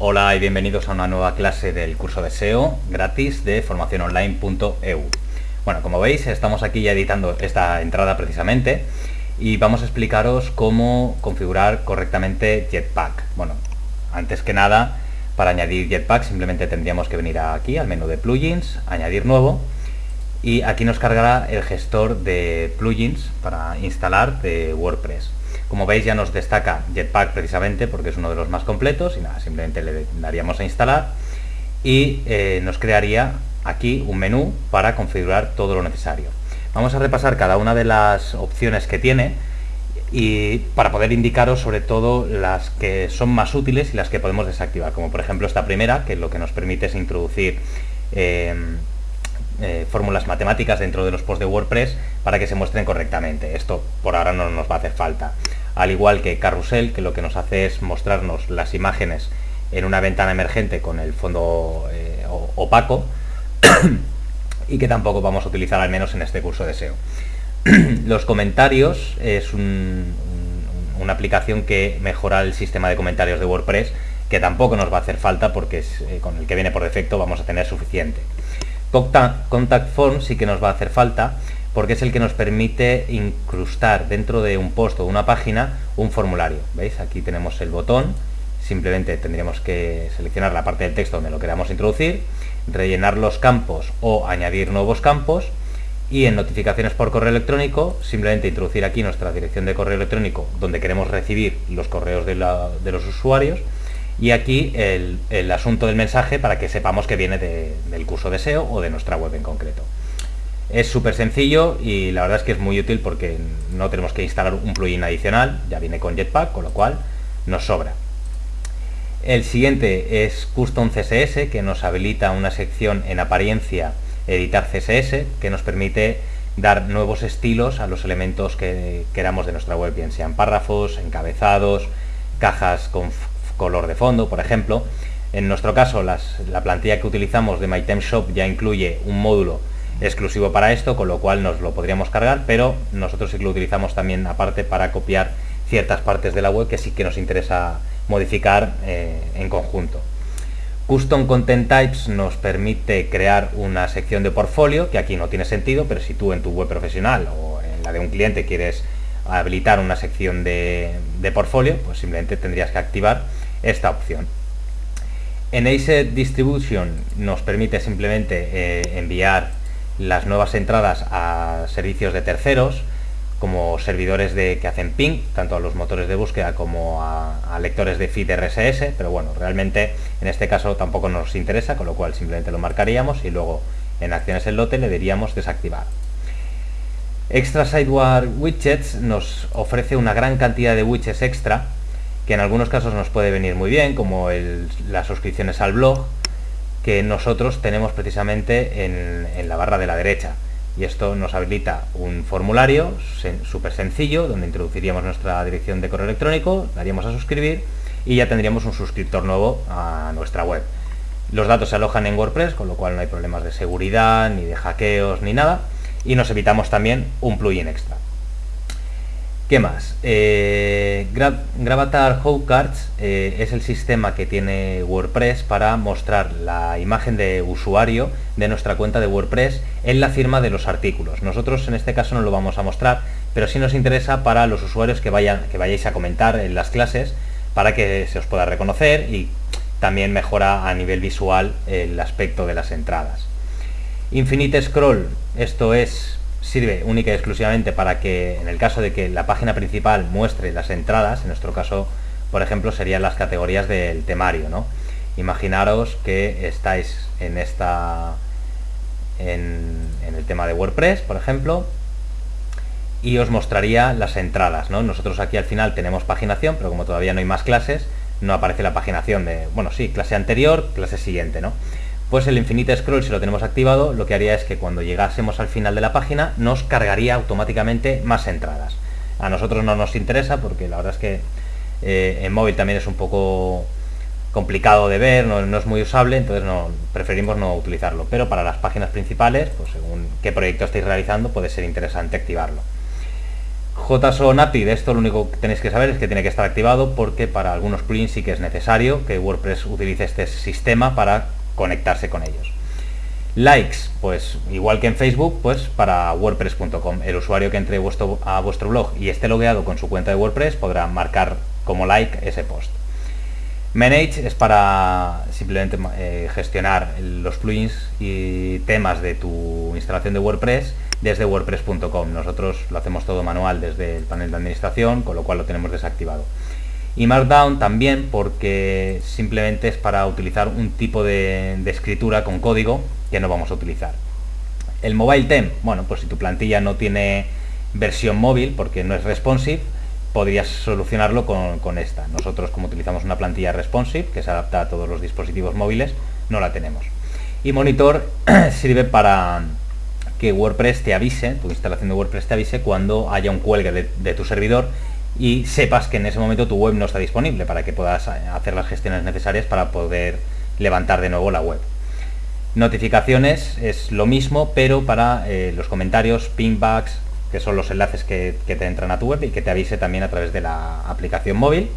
Hola y bienvenidos a una nueva clase del curso de SEO gratis de formaciononline.eu. Bueno, como veis estamos aquí ya editando esta entrada precisamente y vamos a explicaros cómo configurar correctamente Jetpack. Bueno, antes que nada, para añadir Jetpack simplemente tendríamos que venir aquí al menú de plugins, añadir nuevo y aquí nos cargará el gestor de plugins para instalar de WordPress. Como veis ya nos destaca Jetpack precisamente porque es uno de los más completos y nada, simplemente le daríamos a instalar y eh, nos crearía aquí un menú para configurar todo lo necesario. Vamos a repasar cada una de las opciones que tiene y para poder indicaros sobre todo las que son más útiles y las que podemos desactivar, como por ejemplo esta primera, que lo que nos permite es introducir eh, eh, fórmulas matemáticas dentro de los posts de WordPress para que se muestren correctamente. Esto por ahora no nos va a hacer falta. Al igual que Carrusel, que lo que nos hace es mostrarnos las imágenes en una ventana emergente con el fondo eh, opaco y que tampoco vamos a utilizar al menos en este curso de SEO. los comentarios es una aplicación que mejora el sistema de comentarios de WordPress que tampoco nos va a hacer falta porque eh, con el que viene por defecto vamos a tener suficiente. Contact Form sí que nos va a hacer falta porque es el que nos permite incrustar dentro de un post o una página un formulario. ¿Veis? Aquí tenemos el botón, simplemente tendríamos que seleccionar la parte del texto donde lo queramos introducir, rellenar los campos o añadir nuevos campos y en notificaciones por correo electrónico simplemente introducir aquí nuestra dirección de correo electrónico donde queremos recibir los correos de, los usuarios y aquí el, asunto del mensaje para que sepamos que viene del curso de SEO o de nuestra web en concreto. Es súper sencillo y la verdad es que es muy útil porque no tenemos que instalar un plugin adicional, ya viene con Jetpack, con lo cual nos sobra. El siguiente es Custom CSS, que nos habilita una sección en apariencia editar CSS, que nos permite dar nuevos estilos a los elementos que queramos de nuestra web, bien sean párrafos, encabezados, cajas con color de fondo, por ejemplo. En nuestro caso, la plantilla que utilizamos de MyTemShop ya incluye un módulo exclusivo para esto, con lo cual nos lo podríamos cargar, pero nosotros sí que lo utilizamos también aparte para copiar ciertas partes de la web que sí que nos interesa modificar eh, en conjunto. Custom Content Types nos permite crear una sección de portfolio, que aquí no tiene sentido, pero si tú en tu web profesional o en la de un cliente quieres habilitar una sección de, portfolio, pues simplemente tendrías que activar esta opción. En Asset Distribution nos permite simplemente eh, enviar las nuevas entradas a servicios de terceros, como servidores de, que hacen ping, tanto a los motores de búsqueda como a, lectores de feed RSS, pero bueno, realmente en este caso tampoco nos interesa, con lo cual simplemente lo marcaríamos y luego en acciones en lote le diríamos desactivar. Extra Sideward Widgets nos ofrece una gran cantidad de widgets extra, que en algunos casos nos puede venir muy bien, como las suscripciones al blog, que nosotros tenemos precisamente en la barra de la derecha y esto nos habilita un formulario súper sencillo donde introduciríamos nuestra dirección de correo electrónico, daríamos a suscribir y ya tendríamos un suscriptor nuevo a nuestra web. Los datos se alojan en WordPress, con lo cual no hay problemas de seguridad, ni de hackeos, ni nada. Y nos evitamos también un plugin extra. ¿Qué más? Eh, Gravatar How Cards eh, es el sistema que tiene WordPress para mostrar la imagen de usuario de nuestra cuenta de WordPress en la firma de los artículos. Nosotros en este caso no lo vamos a mostrar, pero sí nos interesa para los usuarios que, vayan, que vayáis a comentar en las clases para que se os pueda reconocer y también mejora a nivel visual el aspecto de las entradas. Infinite Scroll, esto es sirve única y exclusivamente para que en el caso de que la página principal muestre las entradas, en nuestro caso, por ejemplo, serían las categorías del temario, ¿no? Imaginaros que estáis en esta en, el tema de WordPress, por ejemplo, y os mostraría las entradas, ¿no? Nosotros aquí al final tenemos paginación, pero como todavía no hay más clases, no aparece la paginación de, bueno, sí, clase anterior, clase siguiente, ¿no? Pues el Infinite Scroll, si lo tenemos activado, lo que haría es que cuando llegásemos al final de la página, nos cargaría automáticamente más entradas. A nosotros no nos interesa porque la verdad es que eh, en móvil también es un poco complicado de ver, no, es muy usable, entonces preferimos no utilizarlo. Pero para las páginas principales, pues según qué proyecto estáis realizando, puede ser interesante activarlo. JSON API, de esto lo único que tenéis que saber es que tiene que estar activado porque para algunos plugins sí que es necesario que WordPress utilice este sistema para conectarse con ellos. Likes, pues igual que en Facebook, pues para wordpress.com. El usuario que entre a vuestro blog y esté logueado con su cuenta de WordPress podrá marcar como like ese post. Manage es para simplemente eh, gestionar los plugins y temas de tu instalación de WordPress desde wordpress.com. Nosotros lo hacemos todo manual desde el panel de administración, con lo cual lo tenemos desactivado. Y Markdown también porque simplemente es para utilizar un tipo de, de escritura con código que no vamos a utilizar. El Mobile Theme, bueno, pues si tu plantilla no tiene versión móvil porque no es responsive, podrías solucionarlo con, esta. Nosotros como utilizamos una plantilla responsive que se adapta a todos los dispositivos móviles, no la tenemos. Y monitor sirve para que WordPress te avise, tu instalación de WordPress te avise cuando haya un cuelgue de, tu servidor y sepas que en ese momento tu web no está disponible para que puedas hacer las gestiones necesarias para poder levantar de nuevo la web. Notificaciones es lo mismo, pero para eh, los comentarios, pingbacks, que son los enlaces que, te entran a tu web y que te avise también a través de la aplicación móvil.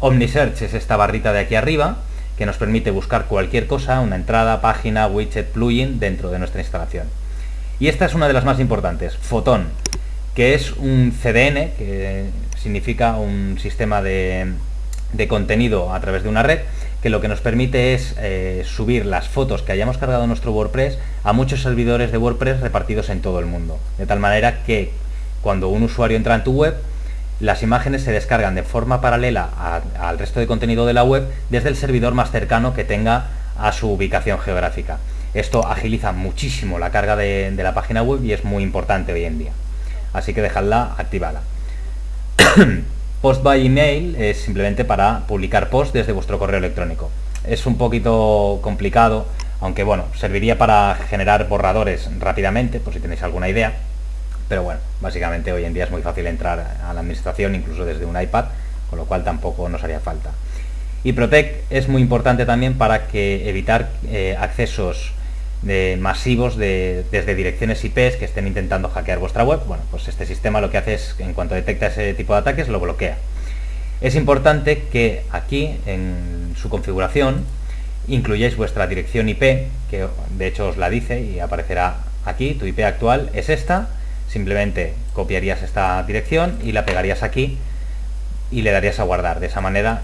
OmniSearch es esta barrita de aquí arriba que nos permite buscar cualquier cosa, una entrada, página, widget, plugin dentro de nuestra instalación. Y esta es una de las más importantes, Photon, que es un CDN, que significa un sistema de, de contenido a través de una red, que lo que nos permite es eh, subir las fotos que hayamos cargado en nuestro WordPress a muchos servidores de WordPress repartidos en todo el mundo. De tal manera que cuando un usuario entra en tu web, las imágenes se descargan de forma paralela al resto de contenido de la web desde el servidor más cercano que tenga a su ubicación geográfica. Esto agiliza muchísimo la carga de, de la página web y es muy importante hoy en día. Así que dejadla activada. Post by email es simplemente para publicar post desde vuestro correo electrónico. Es un poquito complicado, aunque bueno, serviría para generar borradores rápidamente, por si tenéis alguna idea. Pero bueno, básicamente hoy en día es muy fácil entrar a la administración, incluso desde un iPad, con lo cual tampoco nos haría falta. Y Protect es muy importante también para que evitar eh, accesos de masivos de, desde direcciones IPs que estén intentando hackear vuestra web, bueno, pues este sistema lo que hace es, en cuanto detecta ese tipo de ataques, lo bloquea. Es importante que aquí, en su configuración, incluyáis vuestra dirección IP, que de hecho os la dice y aparecerá aquí, tu IP actual es esta, simplemente copiarías esta dirección y la pegarías aquí y le darías a guardar. De esa manera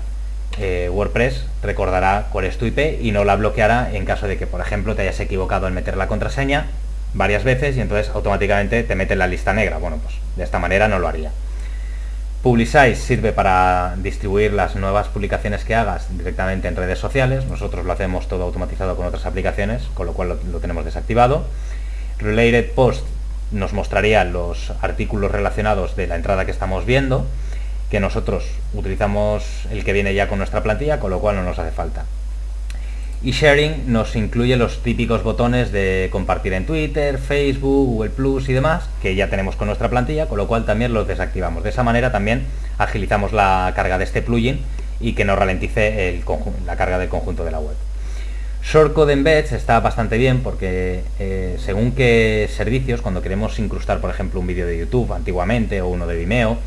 eh, WordPress recordará cuál es tu IP y no la bloqueará en caso de que, por ejemplo, te hayas equivocado en meter la contraseña varias veces y entonces automáticamente te mete en la lista negra. Bueno, pues de esta manera no lo haría. Publicize sirve para distribuir las nuevas publicaciones que hagas directamente en redes sociales. Nosotros lo hacemos todo automatizado con otras aplicaciones, con lo cual lo tenemos desactivado. Related Post nos mostraría los artículos relacionados de la entrada que estamos viendo que nosotros utilizamos el que viene ya con nuestra plantilla, con lo cual no nos hace falta. Y Sharing nos incluye los típicos botones de compartir en Twitter, Facebook, Google Plus y demás, que ya tenemos con nuestra plantilla, con lo cual también los desactivamos. De esa manera también agilizamos la carga de este plugin y que nos ralentice la carga del conjunto de la web. Shortcode Embeds está bastante bien porque eh, según qué servicios, cuando queremos incrustar por ejemplo un vídeo de YouTube antiguamente o uno de Vimeo,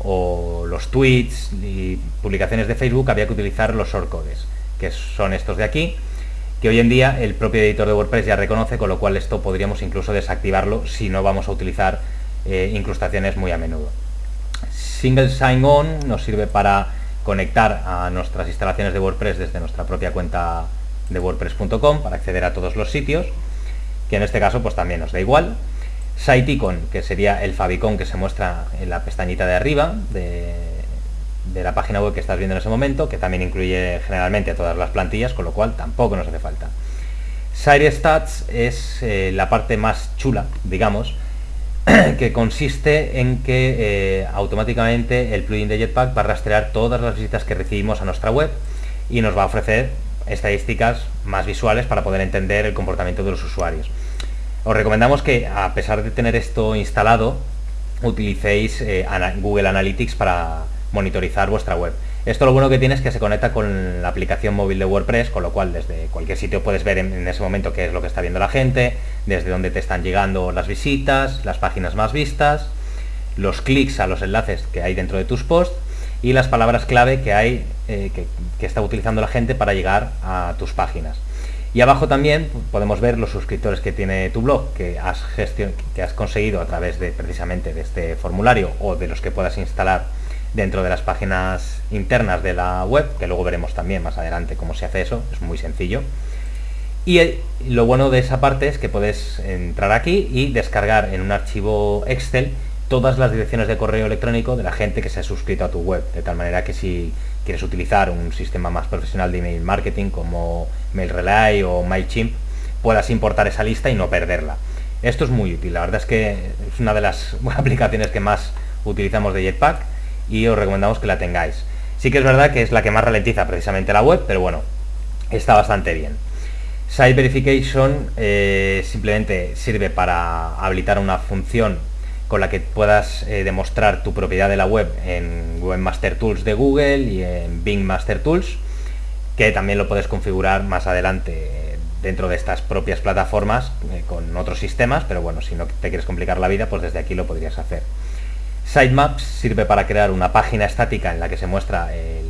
o los tweets y publicaciones de Facebook había que utilizar los shortcodes, que son estos de aquí, que hoy en día el propio editor de WordPress ya reconoce, con lo cual esto podríamos incluso desactivarlo si no vamos a utilizar eh, incrustaciones muy a menudo. Single Sign-On nos sirve para conectar a nuestras instalaciones de WordPress desde nuestra propia cuenta de wordpress.com para acceder a todos los sitios, que en este caso pues también nos da igual. Icon, que sería el favicon que se muestra en la pestañita de arriba de, la página web que estás viendo en ese momento, que también incluye generalmente todas las plantillas, con lo cual tampoco nos hace falta. Site Stats es eh, la parte más chula, digamos, que consiste en que eh, automáticamente el plugin de Jetpack va a rastrear todas las visitas que recibimos a nuestra web y nos va a ofrecer estadísticas más visuales para poder entender el comportamiento de los usuarios. Os recomendamos que a pesar de tener esto instalado, utilicéis eh, Google Analytics para monitorizar vuestra web. Esto lo bueno que tiene es que se conecta con la aplicación móvil de WordPress, con lo cual desde cualquier sitio puedes ver en, ese momento qué es lo que está viendo la gente, desde dónde te están llegando las visitas, las páginas más vistas, los clics a los enlaces que hay dentro de tus posts y las palabras clave que hay eh, que, está utilizando la gente para llegar a tus páginas. Y abajo también podemos ver los suscriptores que tiene tu blog, que has, que has conseguido a través de precisamente de este formulario o de los que puedas instalar dentro de las páginas internas de la web, que luego veremos también más adelante cómo se hace eso, es muy sencillo. Y lo bueno de esa parte es que puedes entrar aquí y descargar en un archivo Excel todas las direcciones de correo electrónico de la gente que se ha suscrito a tu web, de tal manera que si quieres utilizar un sistema más profesional de email marketing como MailRelay o MailChimp, puedas importar esa lista y no perderla. Esto es muy útil, la verdad es que es una de las aplicaciones que más utilizamos de Jetpack y os recomendamos que la tengáis. Sí que es verdad que es la que más ralentiza precisamente la web, pero bueno, está bastante bien. Site Verification eh, simplemente sirve para habilitar una función con la que puedas eh, demostrar tu propiedad de la web en Webmaster Tools de Google y en Bing Master Tools, que también lo puedes configurar más adelante eh, dentro de estas propias plataformas con otros sistemas, pero bueno, si no te quieres complicar la vida, pues desde aquí lo podrías hacer. Sitemaps sirve para crear una página estática en la que se muestra eh,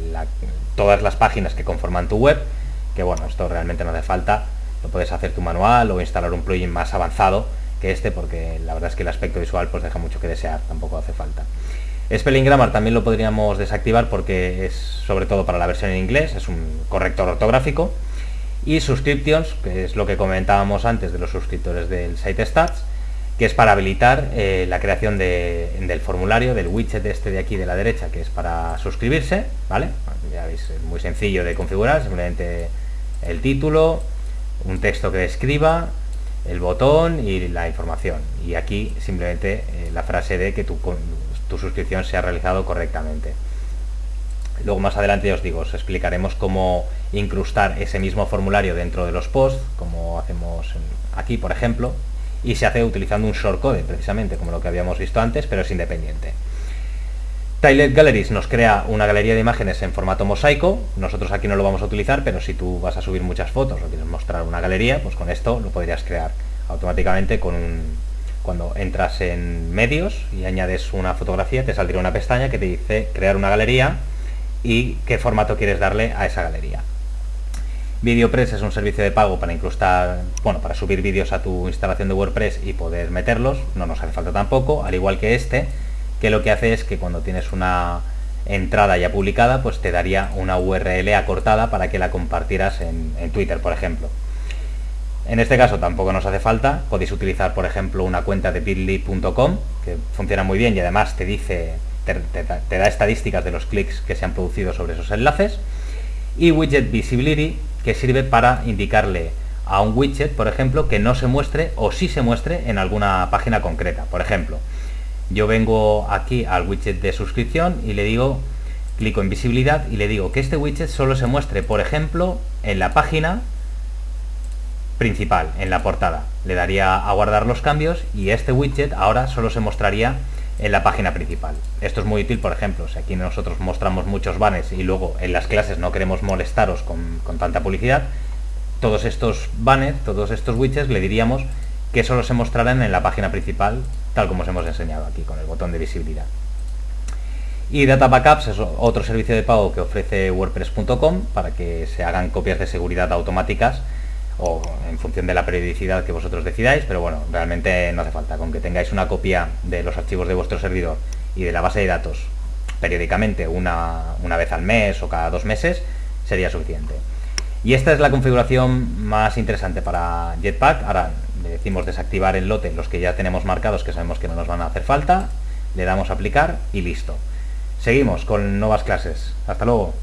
todas las páginas que conforman tu web, que bueno, esto realmente no hace falta, lo puedes hacer tu manual o instalar un plugin más avanzado este, porque la verdad es que el aspecto visual pues deja mucho que desear, tampoco hace falta. Spelling Grammar también lo podríamos desactivar porque es sobre todo para la versión en inglés, es un corrector ortográfico. Y Subscriptions, que es lo que comentábamos antes de los suscriptores del site Stats, que es para habilitar eh, la creación del formulario, del widget este de aquí de la derecha, que es para suscribirse, ¿vale? Ya veis, muy sencillo de configurar, simplemente el título, un texto que describa, el botón y la información. Y aquí simplemente eh, la frase de que tu, tu suscripción se ha realizado correctamente. Luego más adelante os digo, os explicaremos cómo incrustar ese mismo formulario dentro de los posts, como hacemos aquí por ejemplo, y se hace utilizando un shortcode, precisamente como lo que habíamos visto antes, pero es independiente. Tilet Galleries nos crea una galería de imágenes en formato mosaico, nosotros aquí no lo vamos a utilizar, pero si tú vas a subir muchas fotos o quieres mostrar una galería, pues con esto lo podrías crear automáticamente cuando entras en medios y añades una fotografía, te saldría una pestaña que te dice crear una galería y qué formato quieres darle a esa galería. VideoPress es un servicio de pago para incrustar, bueno, para subir vídeos a tu instalación de WordPress y poder meterlos, no nos hace falta tampoco, al igual que este, que lo que hace es que cuando tienes una entrada ya publicada, pues te daría una URL acortada para que la compartieras en, Twitter, por ejemplo. En este caso tampoco nos hace falta, podéis utilizar por ejemplo una cuenta de bitly.com, que funciona muy bien y además te dice, te da estadísticas de los clics que se han producido sobre esos enlaces. Y Widget Visibility, que sirve para indicarle a un widget, por ejemplo, que no se muestre o sí se muestre en alguna página concreta. Por ejemplo, yo vengo aquí al widget de suscripción y le digo, clico en visibilidad y le digo que este widget solo se muestre, por ejemplo, en la página principal, en la portada. Le daría a guardar los cambios y este widget ahora solo se mostraría en la página principal. Esto es muy útil, por ejemplo, si aquí nosotros mostramos muchos banners y luego en las clases no queremos molestaros con, tanta publicidad, todos estos banners, todos estos widgets le diríamos que solo se mostrarán en la página principal, tal como os hemos enseñado aquí con el botón de visibilidad. Y Data Backups es otro servicio de pago que ofrece WordPress.com para que se hagan copias de seguridad automáticas o en función de la periodicidad que vosotros decidáis, pero bueno, realmente no hace falta. Con que tengáis una copia de los archivos de vuestro servidor y de la base de datos periódicamente, una, una vez al mes o cada dos meses, sería suficiente. Y esta es la configuración más interesante para Jetpack. Ahora decimos desactivar el lote, los que ya tenemos marcados, que sabemos que no nos van a hacer falta. Le damos aplicar y listo. Seguimos con nuevas clases. Hasta luego.